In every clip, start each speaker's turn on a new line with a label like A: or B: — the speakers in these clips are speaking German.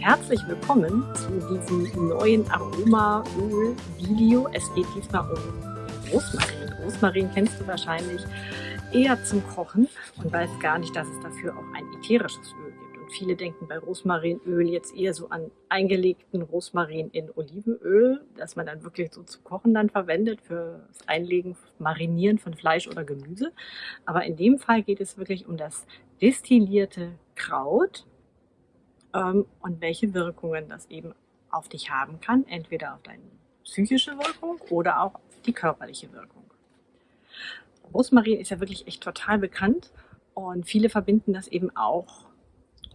A: herzlich willkommen zu diesem neuen Aromaöl-Video. Es geht diesmal um Rosmarin. Rosmarin kennst du wahrscheinlich eher zum Kochen und weißt gar nicht, dass es dafür auch ein ätherisches Öl gibt. Und viele denken bei Rosmarinöl jetzt eher so an eingelegten Rosmarin in Olivenöl, das man dann wirklich so zu kochen dann verwendet für das Einlegen, Marinieren von Fleisch oder Gemüse. Aber in dem Fall geht es wirklich um das destillierte Kraut ähm, und welche Wirkungen das eben auf dich haben kann, entweder auf deine psychische Wirkung oder auch die körperliche Wirkung. Rosmarin ist ja wirklich echt total bekannt und viele verbinden das eben auch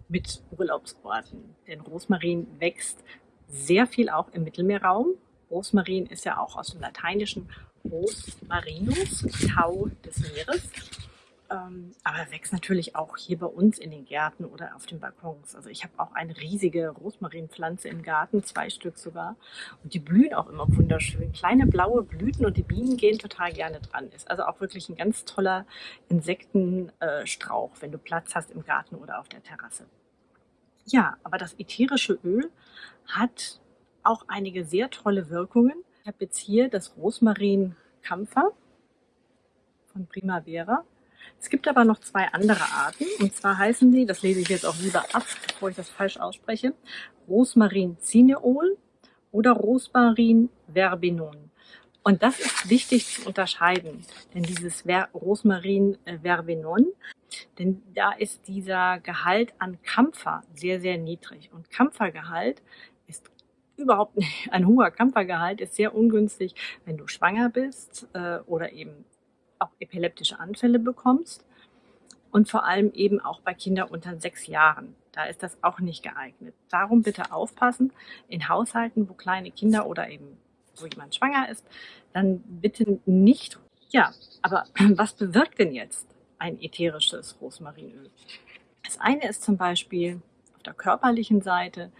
A: mit Urlaubsorten. Denn Rosmarin wächst sehr viel auch im Mittelmeerraum. Rosmarin ist ja auch aus dem Lateinischen Rosmarinus, Tau des Meeres. Ähm, aber wächst natürlich auch hier bei uns in den Gärten oder auf den Balkons. Also ich habe auch eine riesige Rosmarinpflanze im Garten, zwei Stück sogar. Und die blühen auch immer wunderschön. Kleine blaue Blüten und die Bienen gehen total gerne dran. Ist also auch wirklich ein ganz toller Insektenstrauch, wenn du Platz hast im Garten oder auf der Terrasse. Ja, aber das ätherische Öl hat auch einige sehr tolle Wirkungen. Ich habe jetzt hier das Rosmarin Kampfer von Primavera. Es gibt aber noch zwei andere Arten und zwar heißen die, das lese ich jetzt auch lieber ab, bevor ich das falsch ausspreche, Rosmarin Cineol oder Rosmarin Verbenon. Und das ist wichtig zu unterscheiden, denn dieses Ver Rosmarin äh, Verbenon, denn da ist dieser Gehalt an Kampfer sehr, sehr niedrig. Und Kampfergehalt ist überhaupt nicht, ein hoher Kampfergehalt ist sehr ungünstig, wenn du schwanger bist äh, oder eben auch epileptische Anfälle bekommst und vor allem eben auch bei Kindern unter sechs Jahren. Da ist das auch nicht geeignet. Darum bitte aufpassen, in Haushalten, wo kleine Kinder oder eben wo jemand schwanger ist, dann bitte nicht. Ja, aber was bewirkt denn jetzt ein ätherisches Rosmarinöl? Das eine ist zum Beispiel auf der körperlichen Seite,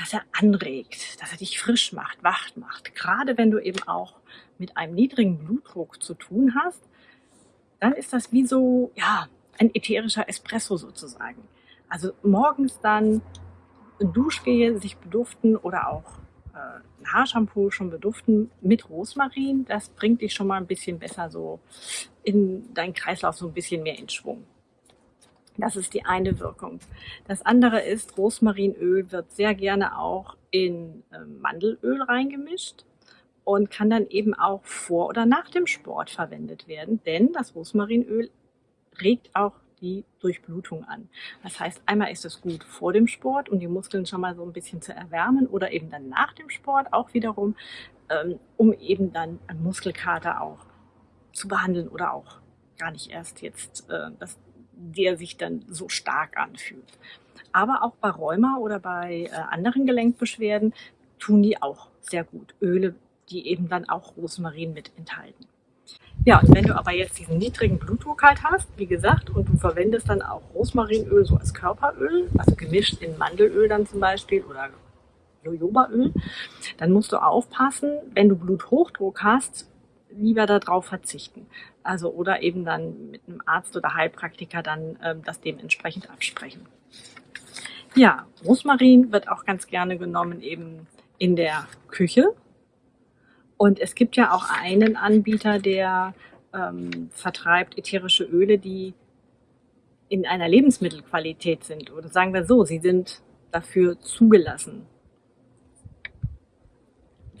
A: dass er anregt, dass er dich frisch macht, wach macht. Gerade wenn du eben auch mit einem niedrigen Blutdruck zu tun hast, dann ist das wie so, ja, ein ätherischer Espresso sozusagen. Also morgens dann Duschgel sich beduften oder auch äh, ein Haarshampoo schon beduften mit Rosmarin. Das bringt dich schon mal ein bisschen besser so in deinen Kreislauf so ein bisschen mehr in Schwung. Das ist die eine Wirkung. Das andere ist, Rosmarinöl wird sehr gerne auch in äh, Mandelöl reingemischt und kann dann eben auch vor oder nach dem Sport verwendet werden, denn das Rosmarinöl regt auch die Durchblutung an. Das heißt, einmal ist es gut vor dem Sport, um die Muskeln schon mal so ein bisschen zu erwärmen oder eben dann nach dem Sport auch wiederum, ähm, um eben dann einen Muskelkater auch zu behandeln oder auch gar nicht erst jetzt äh, das der sich dann so stark anfühlt. Aber auch bei Rheuma oder bei äh, anderen Gelenkbeschwerden tun die auch sehr gut. Öle, die eben dann auch Rosmarin mit enthalten. Ja, und wenn du aber jetzt diesen niedrigen Blutdruck halt hast, wie gesagt, und du verwendest dann auch Rosmarinöl so als Körperöl, also gemischt in Mandelöl dann zum Beispiel oder Jojobaöl, dann musst du aufpassen, wenn du Bluthochdruck hast, lieber darauf verzichten. Also oder eben dann mit einem Arzt oder Heilpraktiker dann ähm, das dementsprechend absprechen. Ja, Rosmarin wird auch ganz gerne genommen eben in der Küche. Und es gibt ja auch einen Anbieter, der ähm, vertreibt ätherische Öle, die in einer Lebensmittelqualität sind. Oder sagen wir so, sie sind dafür zugelassen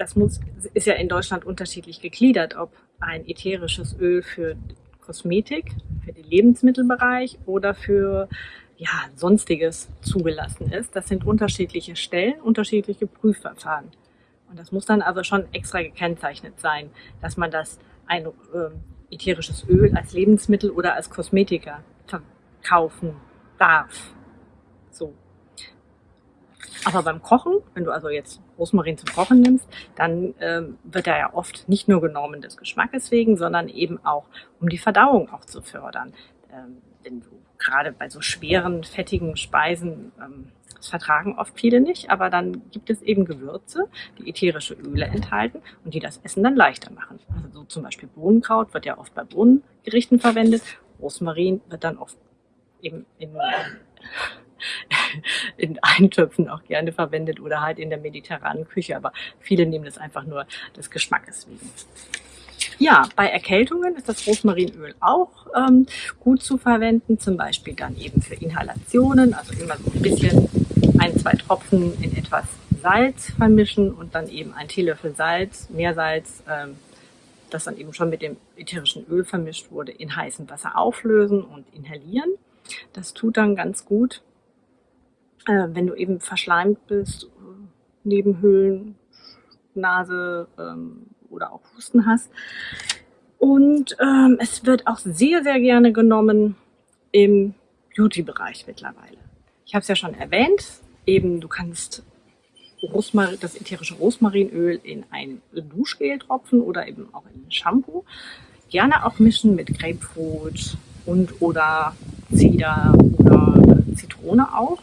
A: das muss, ist ja in Deutschland unterschiedlich gegliedert, ob ein ätherisches Öl für Kosmetik, für den Lebensmittelbereich oder für ja, sonstiges zugelassen ist. Das sind unterschiedliche Stellen, unterschiedliche Prüfverfahren. Und das muss dann also schon extra gekennzeichnet sein, dass man das ein äh, ätherisches Öl als Lebensmittel oder als Kosmetiker verkaufen darf. So. Aber beim Kochen, wenn du also jetzt Rosmarin zum Kochen nimmst, dann ähm, wird er ja oft nicht nur genommen des Geschmackes wegen, sondern eben auch, um die Verdauung auch zu fördern. Ähm, denn du, gerade bei so schweren, fettigen Speisen, ähm, das vertragen oft viele nicht, aber dann gibt es eben Gewürze, die ätherische Öle enthalten und die das Essen dann leichter machen. Also so zum Beispiel Bohnenkraut wird ja oft bei Bohnengerichten verwendet. Rosmarin wird dann oft eben in in Eintöpfen auch gerne verwendet oder halt in der mediterranen Küche. Aber viele nehmen das einfach nur des Geschmackes wegen. Ja, bei Erkältungen ist das Rosmarinöl auch ähm, gut zu verwenden, zum Beispiel dann eben für Inhalationen, also immer so ein bisschen ein, zwei Tropfen in etwas Salz vermischen und dann eben ein Teelöffel Salz, Meersalz, ähm, das dann eben schon mit dem ätherischen Öl vermischt wurde, in heißem Wasser auflösen und inhalieren. Das tut dann ganz gut, äh, wenn du eben verschleimt bist, Nebenhöhlen, Nase ähm, oder auch Husten hast. Und ähm, es wird auch sehr, sehr gerne genommen im Beauty-Bereich mittlerweile. Ich habe es ja schon erwähnt, eben du kannst Rosmarin, das ätherische Rosmarinöl in ein Duschgel tropfen oder eben auch in Shampoo. Gerne auch mischen mit Grapefruit und oder Zeder oder Zitrone auch.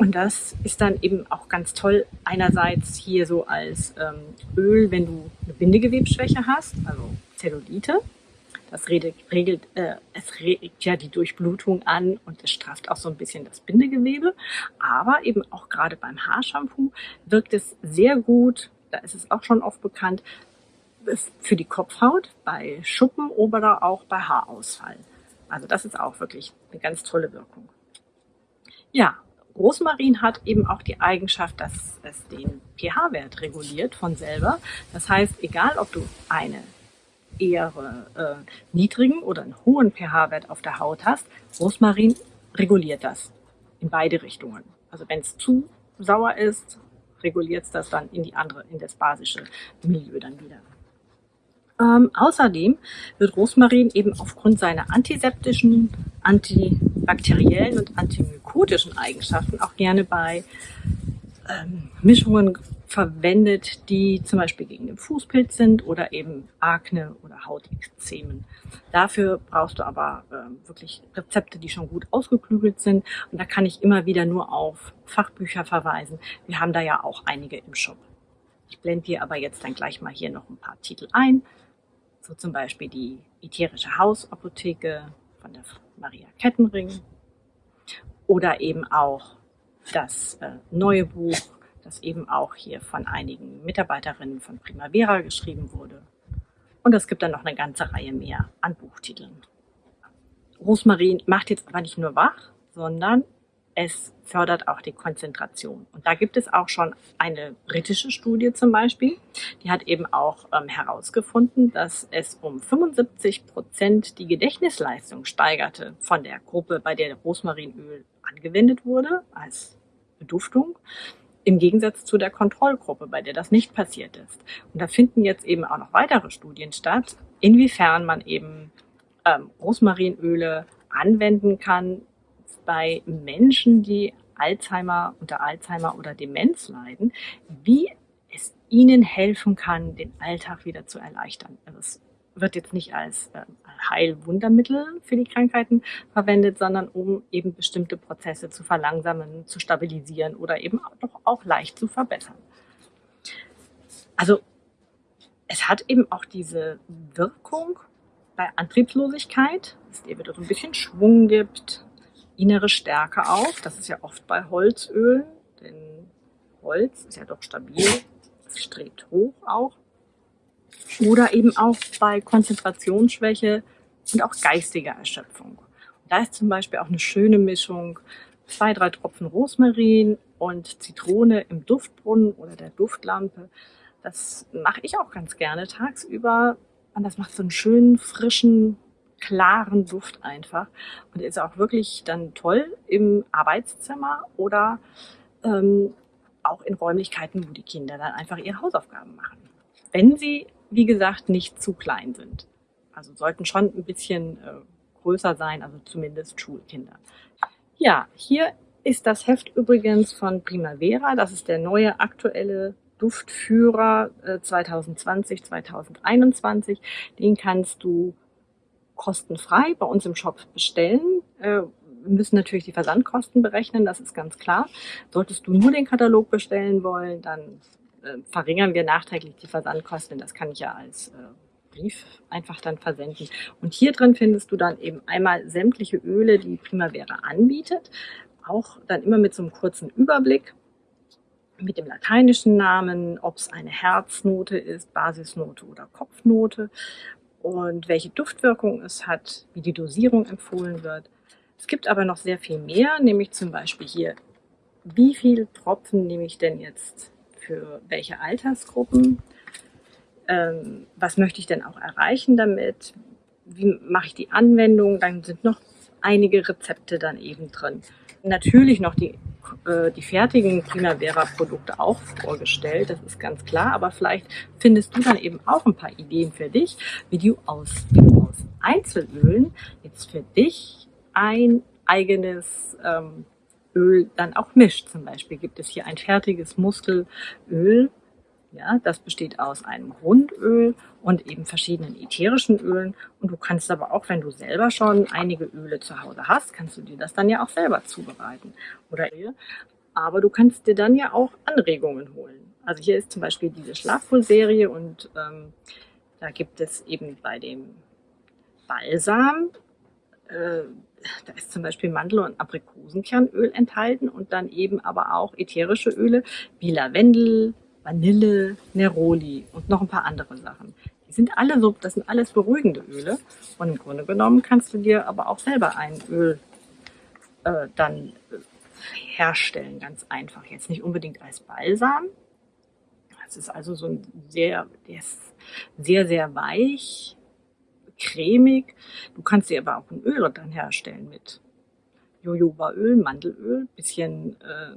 A: Und das ist dann eben auch ganz toll, einerseits hier so als ähm, Öl, wenn du eine Bindegewebsschwäche hast, also Zellulite. Das regelt, äh, es regt ja die Durchblutung an und es strafft auch so ein bisschen das Bindegewebe. Aber eben auch gerade beim Haarshampoo wirkt es sehr gut, da ist es auch schon oft bekannt, für die Kopfhaut, bei Schuppen oder auch bei Haarausfall. Also das ist auch wirklich eine ganz tolle Wirkung. Ja, Rosmarin hat eben auch die Eigenschaft, dass es den pH-Wert reguliert von selber. Das heißt, egal ob du eine eher äh, niedrigen oder einen hohen pH-Wert auf der Haut hast, Rosmarin reguliert das in beide Richtungen. Also wenn es zu sauer ist, reguliert es das dann in die andere, in das basische Milieu dann wieder. Ähm, außerdem wird Rosmarin eben aufgrund seiner antiseptischen, antibakteriellen und antimykotischen Eigenschaften auch gerne bei ähm, Mischungen verwendet, die zum Beispiel gegen den Fußpilz sind oder eben Akne oder Hautekzemen. Dafür brauchst du aber äh, wirklich Rezepte, die schon gut ausgeklügelt sind. Und da kann ich immer wieder nur auf Fachbücher verweisen. Wir haben da ja auch einige im Shop. Ich blende dir aber jetzt dann gleich mal hier noch ein paar Titel ein. So zum Beispiel die ätherische Hausapotheke von der Maria Kettenring oder eben auch das äh, neue Buch das eben auch hier von einigen Mitarbeiterinnen von Primavera geschrieben wurde. Und es gibt dann noch eine ganze Reihe mehr an Buchtiteln. Rosmarin macht jetzt aber nicht nur wach, sondern es fördert auch die Konzentration. Und da gibt es auch schon eine britische Studie zum Beispiel, die hat eben auch ähm, herausgefunden, dass es um 75 Prozent die Gedächtnisleistung steigerte von der Gruppe, bei der Rosmarinöl angewendet wurde als Beduftung im Gegensatz zu der Kontrollgruppe, bei der das nicht passiert ist. Und da finden jetzt eben auch noch weitere Studien statt, inwiefern man eben ähm, Rosmarinöle anwenden kann bei Menschen, die Alzheimer unter Alzheimer oder Demenz leiden, wie es ihnen helfen kann, den Alltag wieder zu erleichtern. Also es wird jetzt nicht als äh, Heilwundermittel für die Krankheiten verwendet, sondern um eben bestimmte Prozesse zu verlangsamen, zu stabilisieren oder eben doch auch leicht zu verbessern. Also es hat eben auch diese Wirkung bei Antriebslosigkeit, dass es dir wieder so ein bisschen Schwung gibt, innere Stärke auch. Das ist ja oft bei Holzölen, denn Holz ist ja doch stabil, strebt hoch auch. Oder eben auch bei Konzentrationsschwäche und auch geistiger Erschöpfung. Da ist zum Beispiel auch eine schöne Mischung, zwei, drei Tropfen Rosmarin und Zitrone im Duftbrunnen oder der Duftlampe. Das mache ich auch ganz gerne tagsüber. Und das macht so einen schönen, frischen, klaren Duft einfach. Und ist auch wirklich dann toll im Arbeitszimmer oder ähm, auch in Räumlichkeiten, wo die Kinder dann einfach ihre Hausaufgaben machen. Wenn sie wie gesagt, nicht zu klein sind. Also sollten schon ein bisschen äh, größer sein, also zumindest Schulkinder. Ja, hier ist das Heft übrigens von Primavera. Das ist der neue aktuelle Duftführer äh, 2020, 2021. Den kannst du kostenfrei bei uns im Shop bestellen. Äh, wir müssen natürlich die Versandkosten berechnen, das ist ganz klar. Solltest du nur den Katalog bestellen wollen, dann äh, verringern wir nachträglich die Versandkosten. Das kann ich ja als äh, Brief einfach dann versenden. Und hier drin findest du dann eben einmal sämtliche Öle, die Primavera anbietet. auch dann immer mit so einem kurzen Überblick mit dem lateinischen Namen, ob es eine Herznote ist, Basisnote oder Kopfnote und welche Duftwirkung es hat, wie die Dosierung empfohlen wird. Es gibt aber noch sehr viel mehr, nämlich zum Beispiel hier, wie viel Tropfen nehme ich denn jetzt für welche Altersgruppen? Ähm, was möchte ich denn auch erreichen damit? Wie mache ich die Anwendung? Dann sind noch einige Rezepte dann eben drin. Natürlich noch die äh, die fertigen Primavera-Produkte auch vorgestellt, das ist ganz klar, aber vielleicht findest du dann eben auch ein paar Ideen für dich, wie du aus, aus Einzelölen jetzt für dich ein eigenes ähm, Öl dann auch mischt. Zum Beispiel gibt es hier ein fertiges Muskelöl, ja, das besteht aus einem Grundöl und eben verschiedenen ätherischen Ölen. Und du kannst aber auch, wenn du selber schon einige Öle zu Hause hast, kannst du dir das dann ja auch selber zubereiten. Oder aber du kannst dir dann ja auch Anregungen holen. Also hier ist zum Beispiel diese Schlafwohl-Serie und ähm, da gibt es eben bei dem Balsam, äh, da ist zum Beispiel Mandel- und Aprikosenkernöl enthalten und dann eben aber auch ätherische Öle wie Lavendel, Vanille, Neroli und noch ein paar andere Sachen. Die sind alle so, das sind alles beruhigende Öle. Und im Grunde genommen kannst du dir aber auch selber ein Öl äh, dann äh, herstellen, ganz einfach. Jetzt nicht unbedingt als Balsam. Es ist also so ein sehr, der ist sehr, sehr weich, cremig. Du kannst dir aber auch ein Öl dann herstellen mit Jojobaöl, Mandelöl, bisschen äh,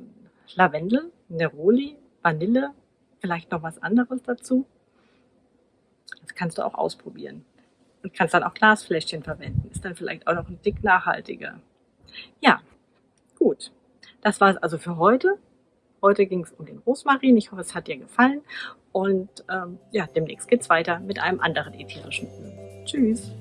A: Lavendel, Neroli, Vanille, vielleicht noch was anderes dazu. Das kannst du auch ausprobieren. Und kannst dann auch Glasfläschchen verwenden. Ist dann vielleicht auch noch ein Dick nachhaltiger. Ja, gut. Das war es also für heute. Heute ging es um den Rosmarin. Ich hoffe, es hat dir gefallen. Und ähm, ja, demnächst geht's weiter mit einem anderen ätherischen Öl. Tschüss.